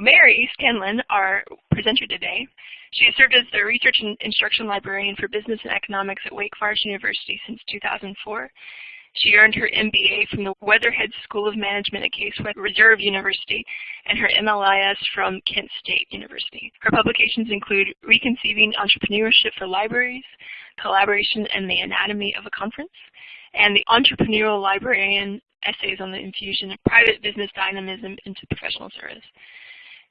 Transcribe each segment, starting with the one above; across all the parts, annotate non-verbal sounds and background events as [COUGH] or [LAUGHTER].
Mary Scanlon, our presenter today, she has served as the Research and Instruction Librarian for Business and Economics at Wake Forest University since 2004. She earned her MBA from the Weatherhead School of Management at Case Reserve University and her MLIS from Kent State University. Her publications include Reconceiving Entrepreneurship for Libraries, Collaboration and the Anatomy of a Conference, and the Entrepreneurial Librarian Essays on the Infusion of Private Business Dynamism into Professional Service.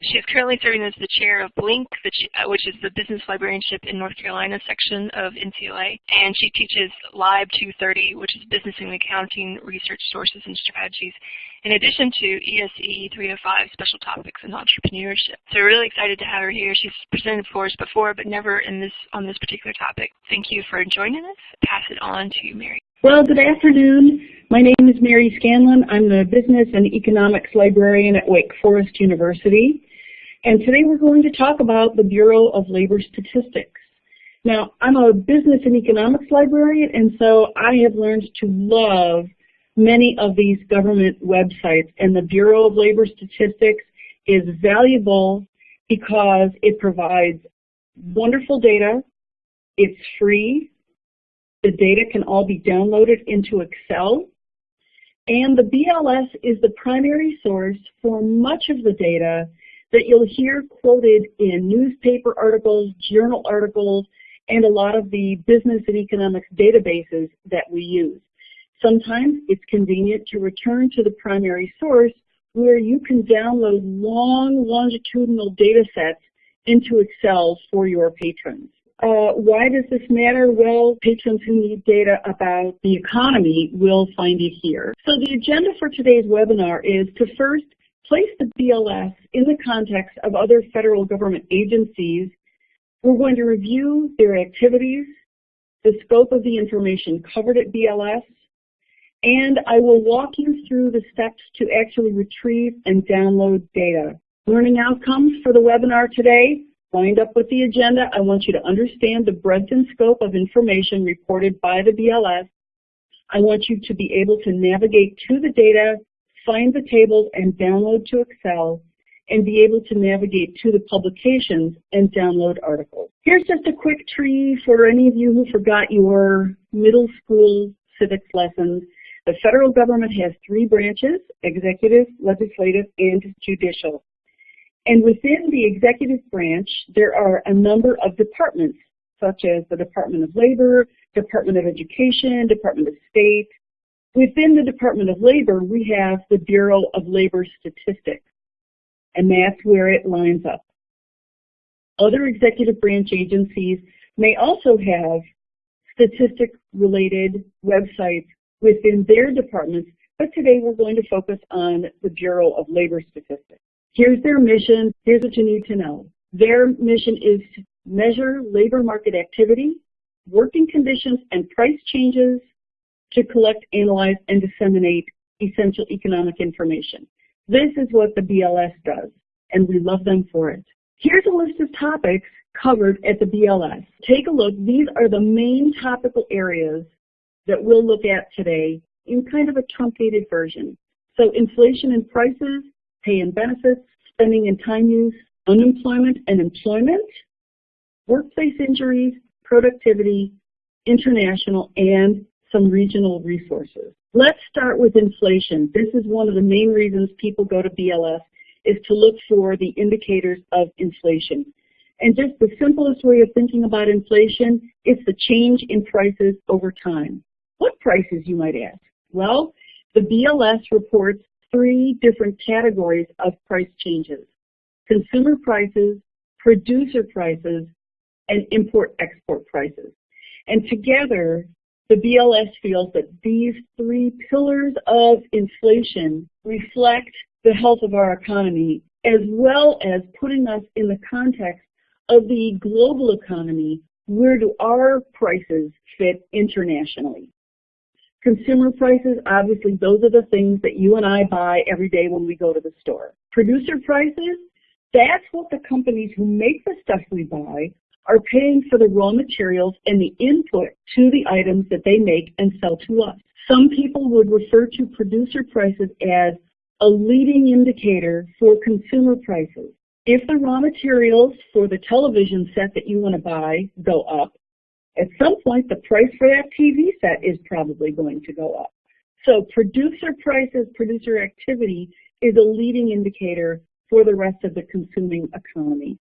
She is currently serving as the chair of BLINC, uh, which is the Business Librarianship in North Carolina section of NCLA, and she teaches Lib 230, which is Business and Accounting Research Sources and Strategies, in addition to ESE 305 Special Topics in Entrepreneurship. So we're really excited to have her here. She's presented for us before, but never in this on this particular topic. Thank you for joining us. Pass it on to Mary. Well, good afternoon. My name is Mary Scanlon. I'm the Business and Economics Librarian at Wake Forest University. And today we're going to talk about the Bureau of Labor Statistics. Now, I'm a business and economics librarian, and so I have learned to love many of these government websites, and the Bureau of Labor Statistics is valuable because it provides wonderful data, it's free, the data can all be downloaded into Excel, and the BLS is the primary source for much of the data that you'll hear quoted in newspaper articles, journal articles, and a lot of the business and economics databases that we use. Sometimes it's convenient to return to the primary source where you can download long longitudinal data sets into Excel for your patrons. Uh, why does this matter? Well, patrons who need data about the economy will find it here. So the agenda for today's webinar is to first place the BLS in the context of other federal government agencies. We're going to review their activities, the scope of the information covered at BLS, and I will walk you through the steps to actually retrieve and download data. Learning outcomes for the webinar today, lined up with the agenda, I want you to understand the breadth and scope of information reported by the BLS. I want you to be able to navigate to the data find the tables and download to Excel, and be able to navigate to the publications and download articles. Here's just a quick tree for any of you who forgot your middle school civics lessons. The federal government has three branches, executive, legislative, and judicial. And within the executive branch, there are a number of departments, such as the Department of Labor, Department of Education, Department of State, Within the Department of Labor, we have the Bureau of Labor Statistics, and that's where it lines up. Other executive branch agencies may also have statistic-related websites within their departments, but today we're going to focus on the Bureau of Labor Statistics. Here's their mission. Here's what you need to know. Their mission is to measure labor market activity, working conditions, and price changes to collect, analyze, and disseminate essential economic information. This is what the BLS does, and we love them for it. Here's a list of topics covered at the BLS. Take a look. These are the main topical areas that we'll look at today in kind of a truncated version. So inflation and prices, pay and benefits, spending and time use, unemployment and employment, workplace injuries, productivity, international, and some regional resources. Let's start with inflation. This is one of the main reasons people go to BLS is to look for the indicators of inflation. And just the simplest way of thinking about inflation is the change in prices over time. What prices, you might ask? Well, the BLS reports three different categories of price changes. Consumer prices, producer prices, and import-export prices. And together, the BLS feels that these three pillars of inflation reflect the health of our economy as well as putting us in the context of the global economy, where do our prices fit internationally? Consumer prices, obviously those are the things that you and I buy every day when we go to the store. Producer prices, that's what the companies who make the stuff we buy are paying for the raw materials and the input to the items that they make and sell to us. Some people would refer to producer prices as a leading indicator for consumer prices. If the raw materials for the television set that you want to buy go up, at some point the price for that TV set is probably going to go up. So producer prices, producer activity is a leading indicator for the rest of the consuming economy.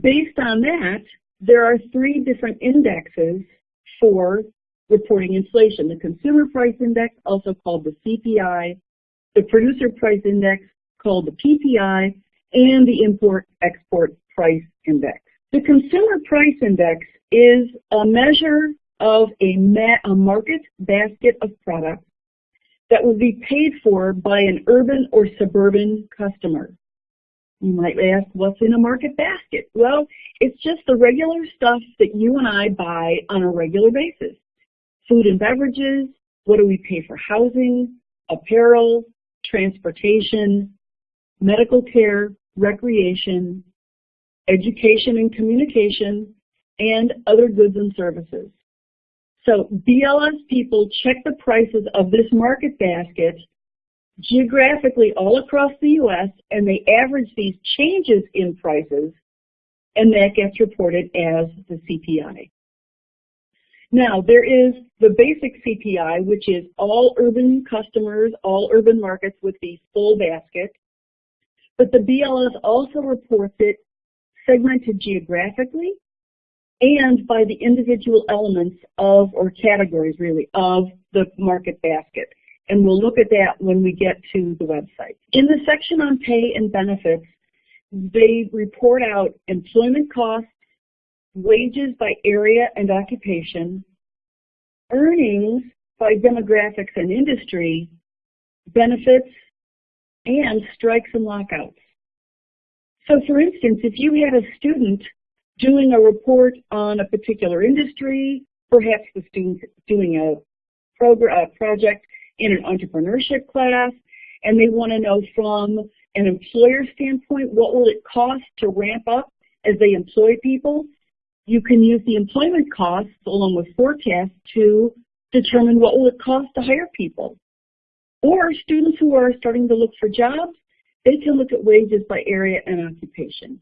Based on that, there are three different indexes for reporting inflation. The Consumer Price Index, also called the CPI, the Producer Price Index, called the PPI, and the Import-Export Price Index. The Consumer Price Index is a measure of a, a market basket of products that will be paid for by an urban or suburban customer. You might ask, what's in a market basket? Well, it's just the regular stuff that you and I buy on a regular basis. Food and beverages, what do we pay for housing, apparel, transportation, medical care, recreation, education and communication, and other goods and services. So BLS people check the prices of this market basket geographically all across the U.S. and they average these changes in prices and that gets reported as the CPI. Now, there is the basic CPI, which is all urban customers, all urban markets with the full basket. But the BLS also reports it segmented geographically and by the individual elements of, or categories really, of the market basket. And we'll look at that when we get to the website. In the section on pay and benefits, they report out employment costs, wages by area and occupation, earnings by demographics and industry, benefits, and strikes and lockouts. So for instance, if you had a student doing a report on a particular industry, perhaps the student doing a, a project in an entrepreneurship class, and they want to know from an employer standpoint, what will it cost to ramp up as they employ people? You can use the employment costs along with forecasts to determine what will it cost to hire people. Or students who are starting to look for jobs, they can look at wages by area and occupation.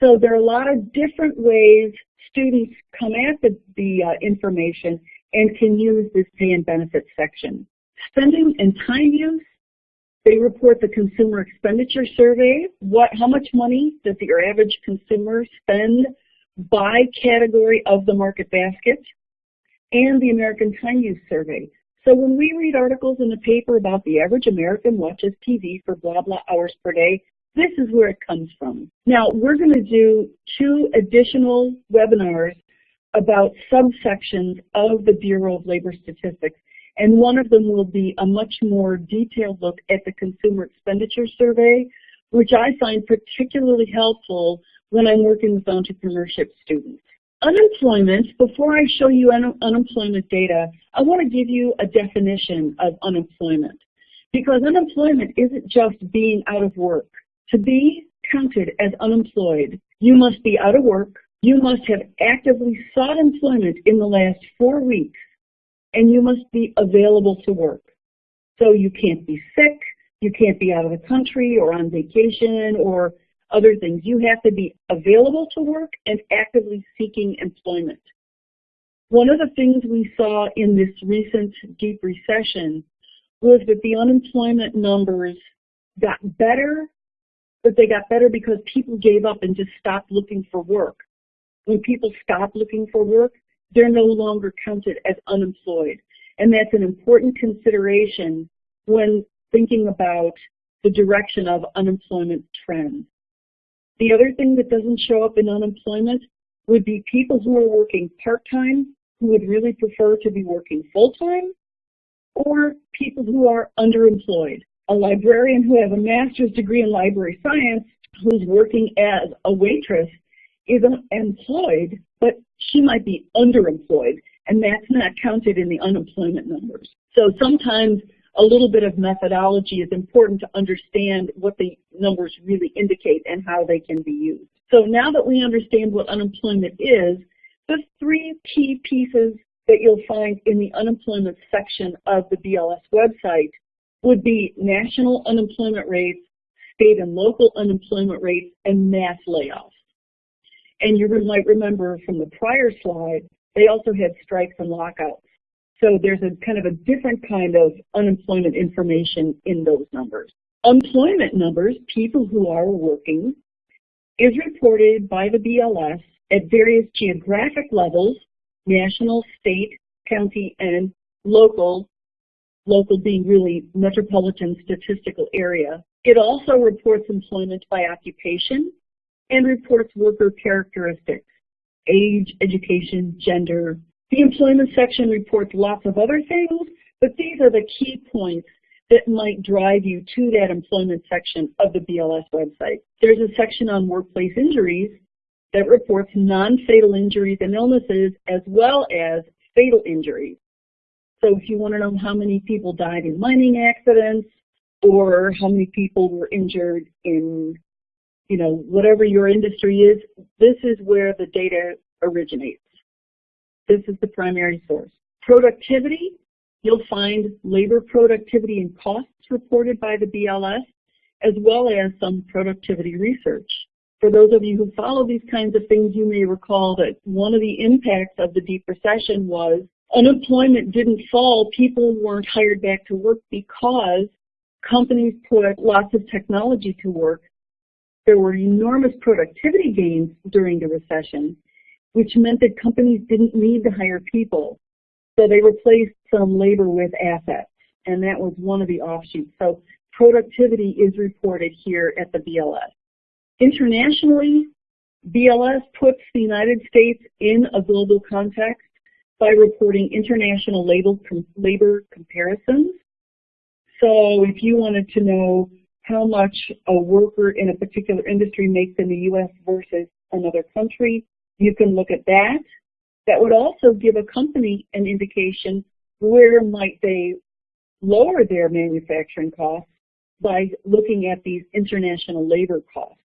So there are a lot of different ways students come at the, the uh, information and can use this pay and benefits section. Spending and time use, they report the consumer expenditure survey. What, how much money does your average consumer spend by category of the market basket? And the American Time Use Survey. So when we read articles in the paper about the average American watches TV for blah, blah hours per day, this is where it comes from. Now, we're going to do two additional webinars about subsections of the Bureau of Labor Statistics, and one of them will be a much more detailed look at the Consumer Expenditure Survey, which I find particularly helpful when I'm working with entrepreneurship students. Unemployment, before I show you un unemployment data, I want to give you a definition of unemployment. Because unemployment isn't just being out of work. To be counted as unemployed, you must be out of work, you must have actively sought employment in the last four weeks, and you must be available to work. So you can't be sick, you can't be out of the country or on vacation or other things. You have to be available to work and actively seeking employment. One of the things we saw in this recent deep recession was that the unemployment numbers got better, but they got better because people gave up and just stopped looking for work. When people stop looking for work, they're no longer counted as unemployed. And that's an important consideration when thinking about the direction of unemployment trends. The other thing that doesn't show up in unemployment would be people who are working part-time who would really prefer to be working full-time or people who are underemployed. A librarian who has a master's degree in library science who's working as a waitress is employed, but she might be underemployed, and that's not counted in the unemployment numbers. So sometimes a little bit of methodology is important to understand what the numbers really indicate and how they can be used. So now that we understand what unemployment is, the three key pieces that you'll find in the unemployment section of the BLS website would be national unemployment rates, state and local unemployment rates, and mass layoffs. And you might remember from the prior slide, they also had strikes and lockouts. So there's a kind of a different kind of unemployment information in those numbers. Employment numbers, people who are working, is reported by the BLS at various geographic levels, national, state, county, and local, local being really metropolitan statistical area. It also reports employment by occupation and reports worker characteristics, age, education, gender. The employment section reports lots of other things, but these are the key points that might drive you to that employment section of the BLS website. There's a section on workplace injuries that reports non-fatal injuries and illnesses as well as fatal injuries. So if you want to know how many people died in mining accidents or how many people were injured in, you know, whatever your industry is, this is where the data originates. This is the primary source. Productivity, you'll find labor productivity and costs reported by the BLS, as well as some productivity research. For those of you who follow these kinds of things, you may recall that one of the impacts of the deep recession was unemployment didn't fall. People weren't hired back to work because companies put lots of technology to work. There were enormous productivity gains during the recession, which meant that companies didn't need to hire people. So they replaced some labor with assets, and that was one of the offshoots. So productivity is reported here at the BLS. Internationally, BLS puts the United States in a global context by reporting international labor comparisons. So if you wanted to know how much a worker in a particular industry makes in the U.S. versus another country, you can look at that. That would also give a company an indication where might they lower their manufacturing costs by looking at these international labor costs.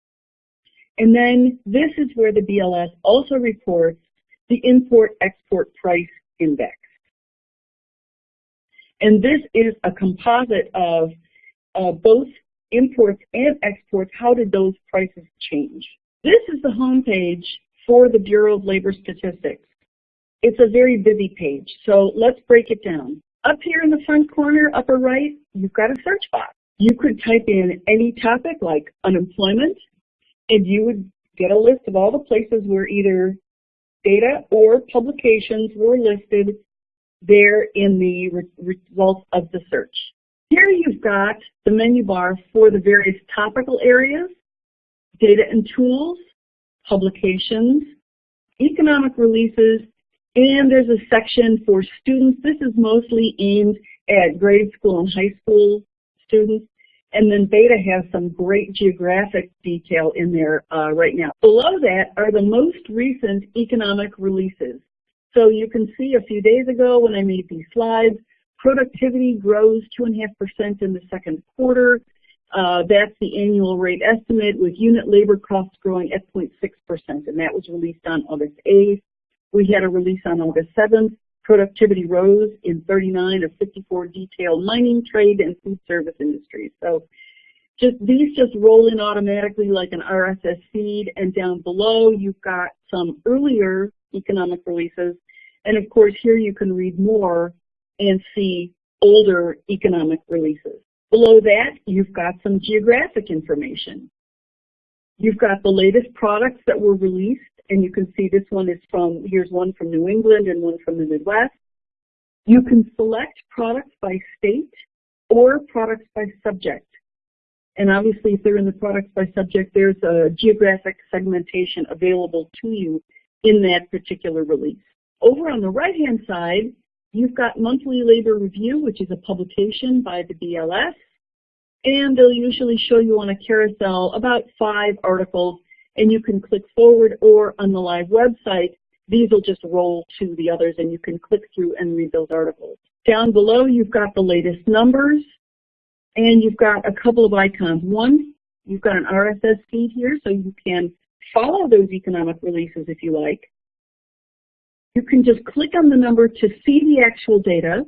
And then this is where the BLS also reports the import-export price index. And this is a composite of uh, both imports and exports. How did those prices change? This is the home page for the Bureau of Labor Statistics. It's a very busy page, so let's break it down. Up here in the front corner, upper right, you've got a search box. You could type in any topic like unemployment, and you would get a list of all the places where either data or publications were listed there in the re results of the search. Here you've got the menu bar for the various topical areas, data and tools, publications, economic releases, and there's a section for students. This is mostly aimed at grade school and high school students. And then Beta has some great geographic detail in there uh, right now. Below that are the most recent economic releases. So you can see a few days ago when I made these slides, productivity grows 2.5% in the second quarter. Uh, that's the annual rate estimate with unit labor costs growing at 0.6%, and that was released on August 8th. We had a release on August 7th. Productivity rose in 39 of 54 detailed mining, trade, and food service industries. So just these just roll in automatically like an RSS feed, and down below you've got some earlier economic releases. And of course here you can read more and see older economic releases. Below that, you've got some geographic information. You've got the latest products that were released, and you can see this one is from, here's one from New England and one from the Midwest. You can select products by state or products by subject. And obviously, if they're in the products by subject, there's a geographic segmentation available to you in that particular release. Over on the right-hand side, You've got Monthly Labor Review, which is a publication by the BLS, and they'll usually show you on a carousel about five articles, and you can click forward or on the live website, these will just roll to the others and you can click through and read those articles. Down below, you've got the latest numbers, and you've got a couple of icons. One, you've got an RSS feed here, so you can follow those economic releases if you like. You can just click on the number to see the actual data.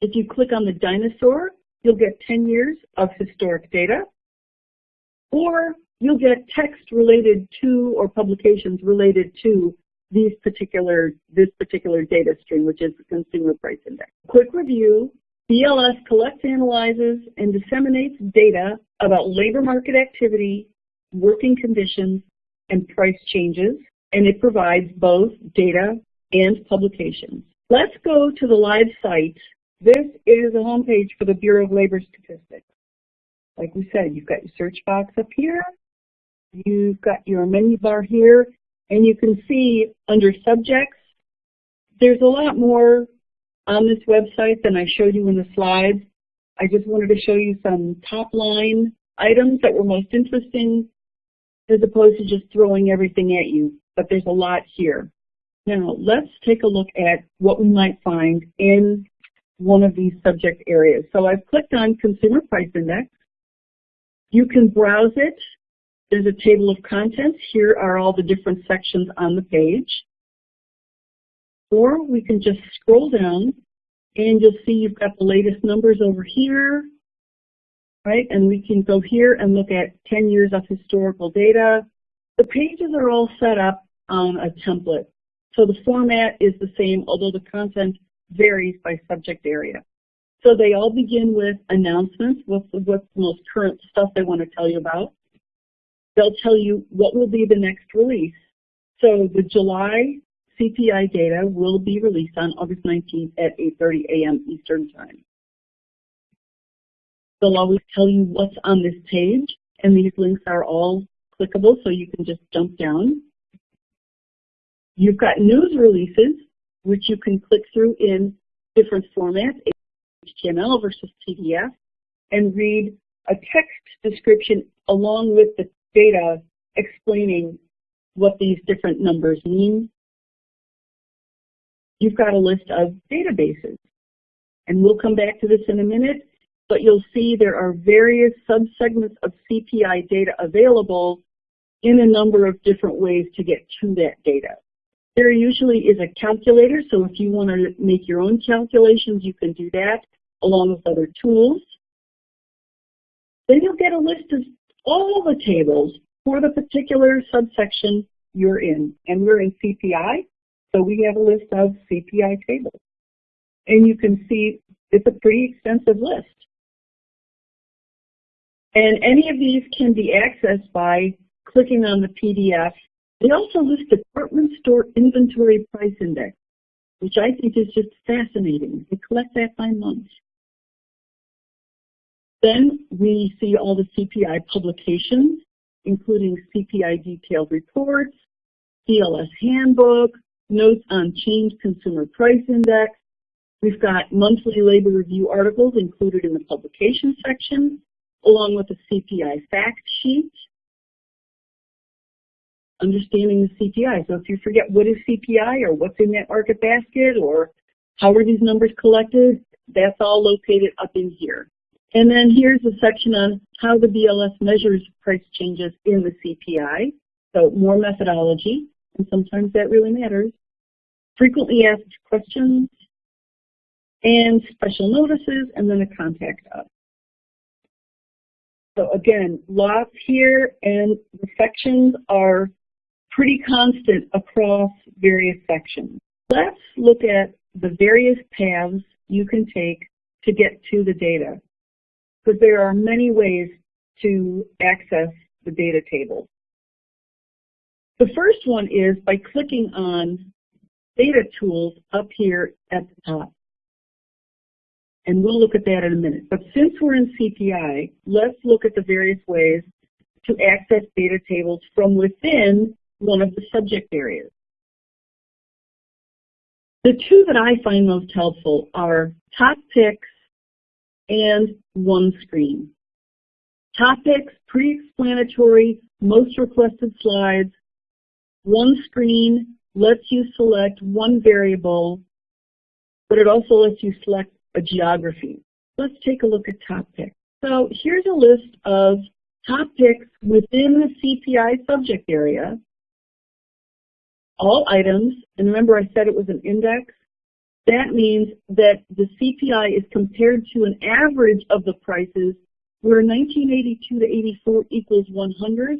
If you click on the dinosaur, you'll get 10 years of historic data, or you'll get text related to or publications related to these particular, this particular data stream, which is the Consumer Price Index. Quick review, BLS collects, analyzes, and disseminates data about labor market activity, working conditions, and price changes, and it provides both data and publications. Let's go to the live site. This is a homepage for the Bureau of Labor Statistics. Like we said, you've got your search box up here, you've got your menu bar here, and you can see under subjects, there's a lot more on this website than I showed you in the slides. I just wanted to show you some top line items that were most interesting as opposed to just throwing everything at you. But there's a lot here. Now, let's take a look at what we might find in one of these subject areas. So I've clicked on Consumer Price Index. You can browse it. There's a table of contents. Here are all the different sections on the page. Or we can just scroll down and you'll see you've got the latest numbers over here, right? And we can go here and look at 10 years of historical data. The pages are all set up on a template. So the format is the same, although the content varies by subject area. So they all begin with announcements, what's the, what's the most current stuff they want to tell you about. They'll tell you what will be the next release. So the July CPI data will be released on August 19th at 8.30 a.m. Eastern Time. They'll always tell you what's on this page, and these links are all clickable, so you can just jump down. You've got news releases, which you can click through in different formats, HTML versus PDF, and read a text description along with the data explaining what these different numbers mean you've got a list of databases. And we'll come back to this in a minute, but you'll see there are various subsegments of CPI data available in a number of different ways to get to that data. There usually is a calculator, so if you want to make your own calculations, you can do that along with other tools. Then you'll get a list of all the tables for the particular subsection you're in. And we're in CPI, so we have a list of CPI tables. And you can see it's a pretty extensive list. And any of these can be accessed by clicking on the PDF. They also list department store inventory price index, which I think is just fascinating. They collect that by month. Then we see all the CPI publications, including CPI detailed reports, CLS handbook, notes on changed consumer price index. We've got monthly labor review articles included in the publication section, along with a CPI fact sheet. Understanding the CPI. So if you forget what is CPI or what's in that market basket or how are these numbers collected, that's all located up in here. And then here's a section on how the BLS measures price changes in the CPI. So more methodology, and sometimes that really matters frequently asked questions, and special notices, and then a contact us. So again, lots here, and the sections are pretty constant across various sections. Let's look at the various paths you can take to get to the data, because there are many ways to access the data table. The first one is by clicking on data tools up here at the top. And we'll look at that in a minute. But since we're in CPI, let's look at the various ways to access data tables from within one of the subject areas. The two that I find most helpful are Top Picks and one screen. Top Picks, pre-explanatory, most requested slides. One screen lets you select one variable, but it also lets you select a geography. Let's take a look at top picks. So here's a list of top picks within the CPI subject area. All items, and remember I said it was an index, That means that the CPI is compared to an average of the prices where 1982 to 84 equals 100.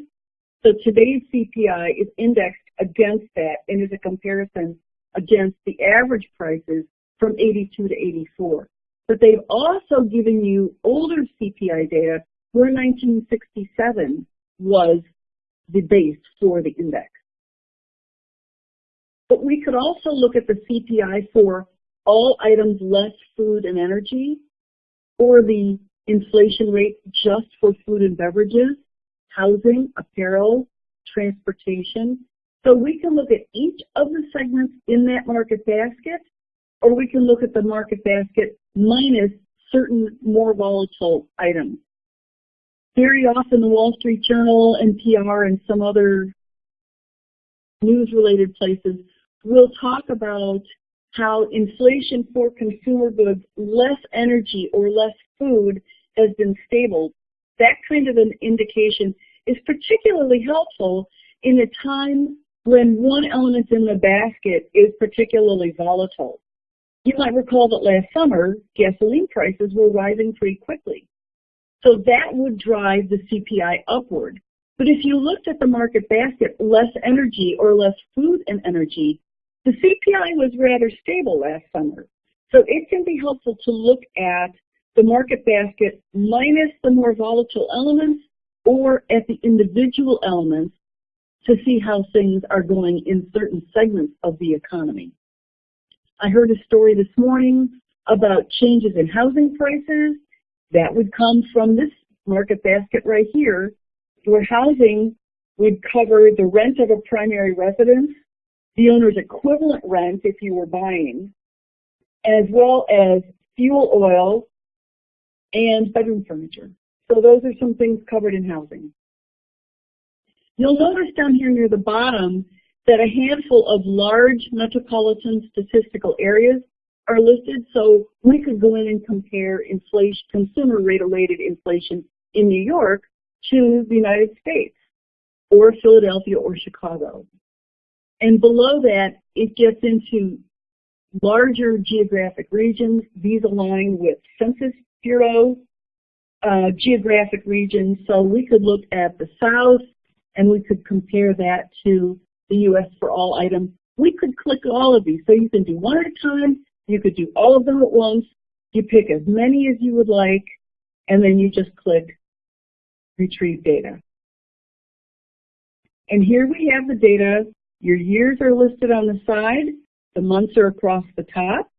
So today's CPI is indexed against that and is a comparison against the average prices from 82 to 84. But they've also given you older CPI data where 1967 was the base for the index. But we could also look at the CPI for all items less food and energy, or the inflation rate just for food and beverages, housing, apparel, transportation. So we can look at each of the segments in that market basket, or we can look at the market basket minus certain more volatile items. Very often the Wall Street Journal, NPR, and some other news-related places will talk about how inflation for consumer goods, less energy or less food, has been stable. That kind of an indication is particularly helpful in a time when one element in the basket is particularly volatile. You might recall that last summer, gasoline prices were rising pretty quickly. So that would drive the CPI upward. But if you looked at the market basket, less energy or less food and energy, the CPI was rather stable last summer. So it can be helpful to look at the market basket minus the more volatile elements or at the individual elements to see how things are going in certain segments of the economy. I heard a story this morning about changes in housing prices that would come from this market basket right here, where housing would cover the rent of a primary residence, the owner's equivalent rent if you were buying, as well as fuel oil and bedroom furniture. So those are some things covered in housing. You'll notice down here near the bottom that a handful of large metropolitan statistical areas are listed, so we could go in and compare inflation, consumer rate-related inflation in New York to the United States, or Philadelphia or Chicago. And below that, it gets into larger geographic regions. These align with Census Bureau uh, geographic regions. So we could look at the South, and we could compare that to the U.S. for all items. We could click all of these. So you can do one at a time, you could do all of them at once. You pick as many as you would like, and then you just click Retrieve Data. And here we have the data. Your years are listed on the side. The months are across the top.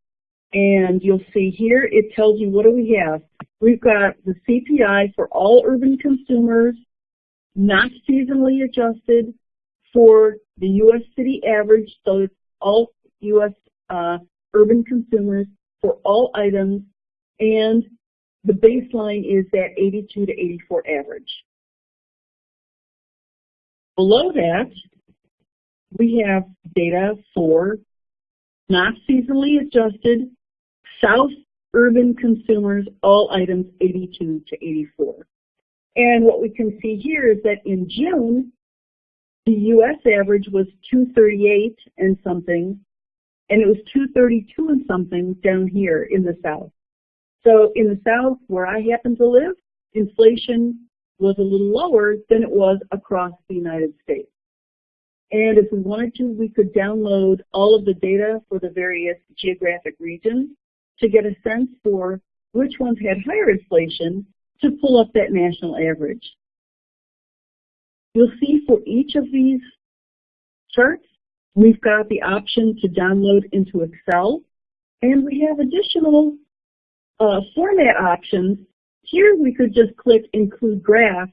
And you'll see here, it tells you what do we have. We've got the CPI for all urban consumers, not seasonally adjusted for the U.S. city average, so it's all U.S. Uh, urban consumers for all items, and the baseline is that 82 to 84 average. Below that, we have data for not seasonally adjusted South urban consumers, all items 82 to 84. And what we can see here is that in June, the U.S. average was 238 and something, and it was 232 and something down here in the South. So in the South, where I happen to live, inflation was a little lower than it was across the United States. And if we wanted to, we could download all of the data for the various geographic regions to get a sense for which ones had higher inflation to pull up that national average. You'll see for each of these charts, We've got the option to download into Excel, and we have additional uh, format options. Here we could just click Include Graph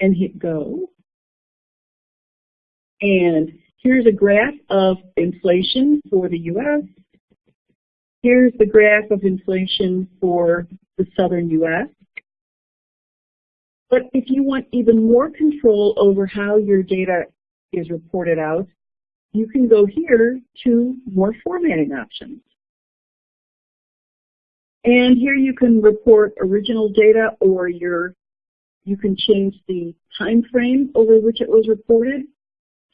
and hit Go. And here's a graph of inflation for the U.S. Here's the graph of inflation for the southern U.S. But if you want even more control over how your data is reported out, you can go here to more formatting options. And here you can report original data or your, you can change the time frame over which it was reported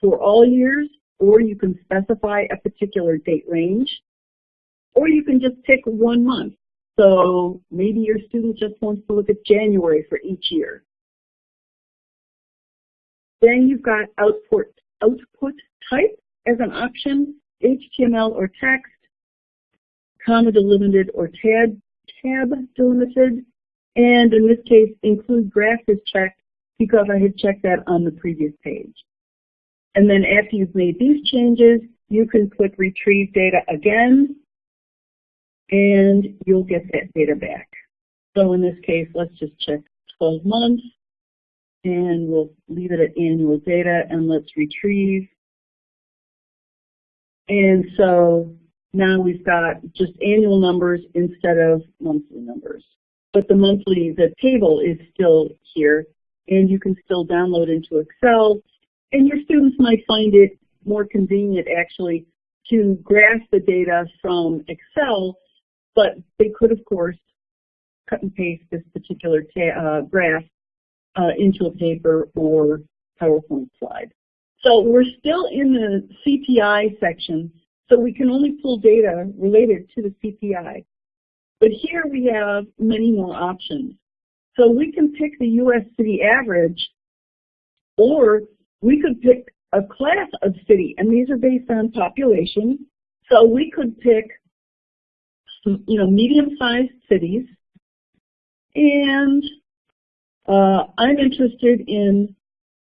for all years, or you can specify a particular date range. Or you can just pick one month. So maybe your student just wants to look at January for each year. Then you've got output, output type as an option, HTML or text, comma delimited or tab, tab delimited, and in this case include graph is checked because I had checked that on the previous page. And then after you've made these changes, you can click retrieve data again and you'll get that data back. So in this case, let's just check 12 months and we'll leave it at annual data and let's retrieve. And so now we've got just annual numbers instead of monthly numbers. But the monthly, the table is still here and you can still download into Excel and your students might find it more convenient actually to graph the data from Excel, but they could of course cut and paste this particular uh, graph uh, into a paper or PowerPoint slide. So we're still in the CPI section, so we can only pull data related to the CPI. But here we have many more options. So we can pick the U.S. city average, or we could pick a class of city, and these are based on population. So we could pick, you know, medium-sized cities, and uh, I'm interested in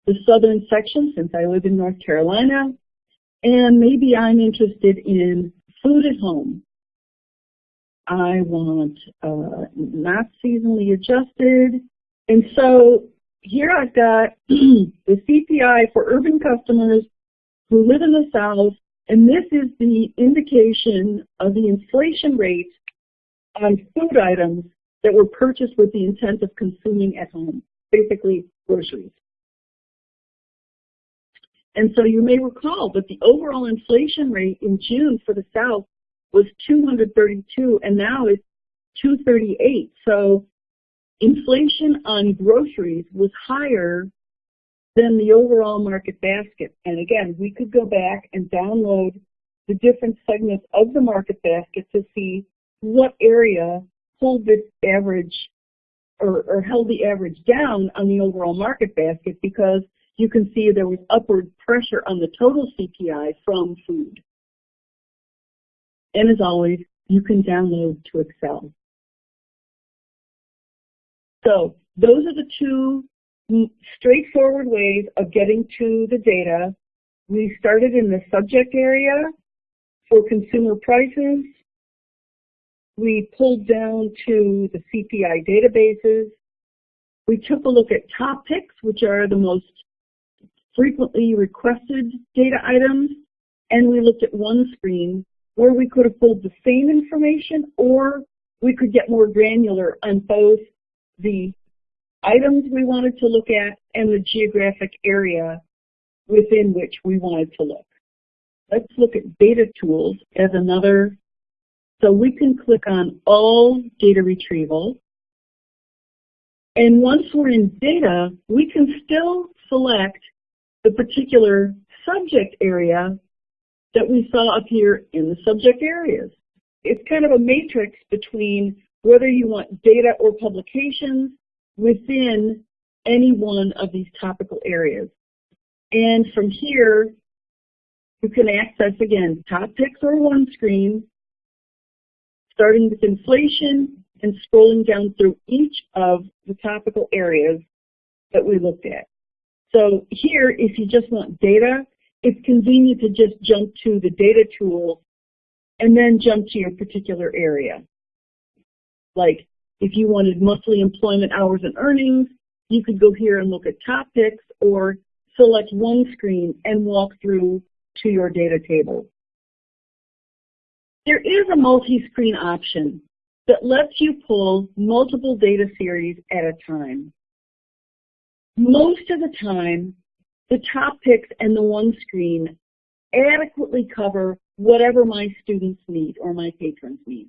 the southern section since I live in North Carolina, and maybe I'm interested in food at home. I want uh, not seasonally adjusted, and so here I've got [CLEARS THROAT] the CPI for urban customers who live in the South, and this is the indication of the inflation rate on food items that were purchased with the intent of consuming at home, basically groceries. And so you may recall that the overall inflation rate in June for the South was 232, and now it's 238. So inflation on groceries was higher than the overall market basket. And again, we could go back and download the different segments of the market basket to see what area pulled this average or, or held the average down on the overall market basket because you can see there was upward pressure on the total CPI from food. And as always, you can download to Excel. So those are the two straightforward ways of getting to the data. We started in the subject area for consumer prices. We pulled down to the CPI databases. We took a look at top picks, which are the most frequently requested data items, and we looked at one screen where we could have pulled the same information or we could get more granular on both the items we wanted to look at and the geographic area within which we wanted to look. Let's look at data tools as another. So we can click on all data retrieval. And once we're in data, we can still select the particular subject area that we saw up here in the subject areas. It's kind of a matrix between whether you want data or publications within any one of these topical areas. And from here, you can access, again, top picks or one screen, starting with inflation and scrolling down through each of the topical areas that we looked at. So here, if you just want data, it's convenient to just jump to the data tool and then jump to your particular area. Like if you wanted monthly employment hours and earnings, you could go here and look at top picks or select one screen and walk through to your data table. There is a multi-screen option that lets you pull multiple data series at a time. Most of the time, the top picks and the one screen adequately cover whatever my students need or my patrons need.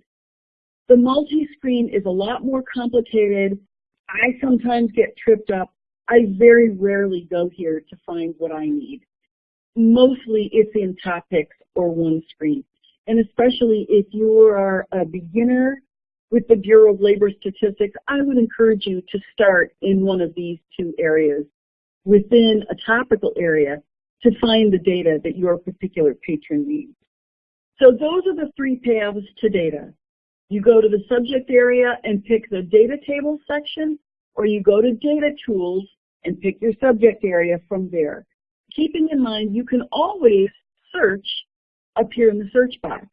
The multi-screen is a lot more complicated. I sometimes get tripped up. I very rarely go here to find what I need. Mostly it's in top picks or one screen. and especially if you are a beginner with the Bureau of Labor Statistics, I would encourage you to start in one of these two areas within a topical area to find the data that your particular patron needs. So those are the three paths to data. You go to the subject area and pick the data table section, or you go to data tools and pick your subject area from there. Keeping in mind you can always search up here in the search box.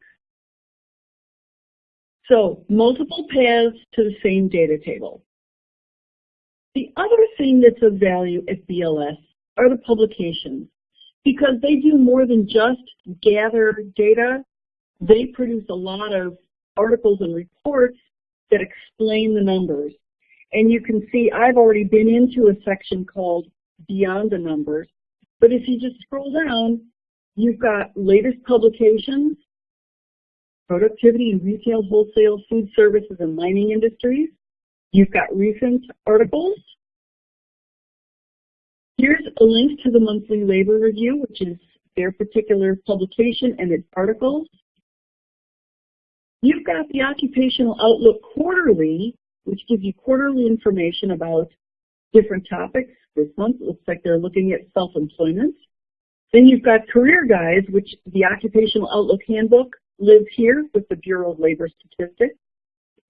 So multiple paths to the same data table. The other thing that's of value at BLS are the publications because they do more than just gather data. They produce a lot of articles and reports that explain the numbers. And you can see I've already been into a section called Beyond the Numbers. But if you just scroll down, you've got latest publications, productivity in retail, wholesale, food services, and mining industries. You've got recent articles. Here's a link to the monthly labor review, which is their particular publication and its articles. You've got the Occupational Outlook Quarterly, which gives you quarterly information about different topics. This month, it looks like they're looking at self-employment. Then you've got Career Guides, which the Occupational Outlook Handbook lives here with the Bureau of Labor Statistics,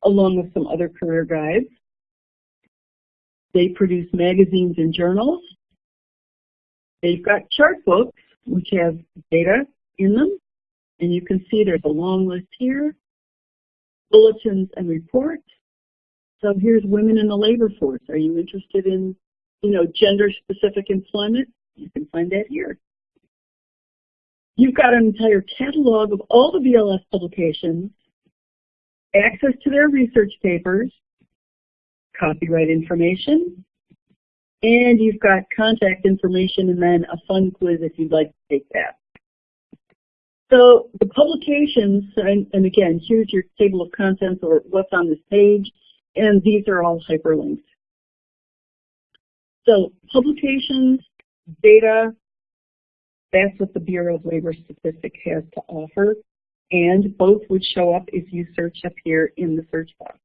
along with some other career guides. They produce magazines and journals. They've got chart books, which have data in them. And you can see there's a long list here. Bulletins and reports. So here's women in the labor force. Are you interested in, you know, gender-specific employment? You can find that here. You've got an entire catalog of all the BLS publications, access to their research papers, copyright information, and you've got contact information and then a fun quiz if you'd like to take that. So the publications, and, and again, here's your table of contents or what's on this page, and these are all hyperlinked. So publications, data, that's what the Bureau of Labor Statistics has to offer. And both would show up if you search up here in the search box.